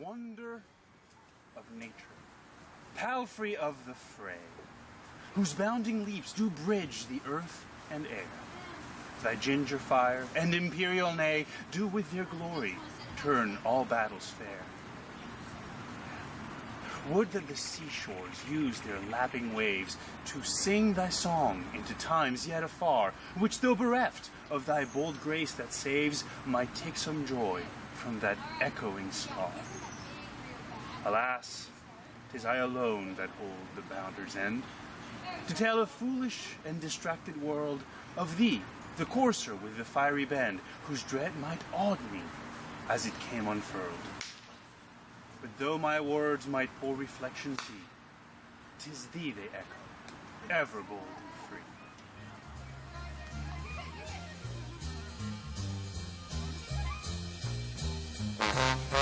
wonder of nature, palfrey of the fray, whose bounding leaps do bridge the earth and air. Thy ginger fire and imperial neigh do with their glory turn all battles fair. Would that the seashores use their lapping waves to sing thy song into times yet afar, which though bereft of thy bold grace that saves, might take some joy from that echoing scar. Alas, 'tis I alone that hold the bounder's end, to tell a foolish and distracted world of thee, the courser with the fiery bend, whose dread might awed me as it came unfurled. Though my words might poor reflection see, 'tis thee they echo, ever bold and free. Thank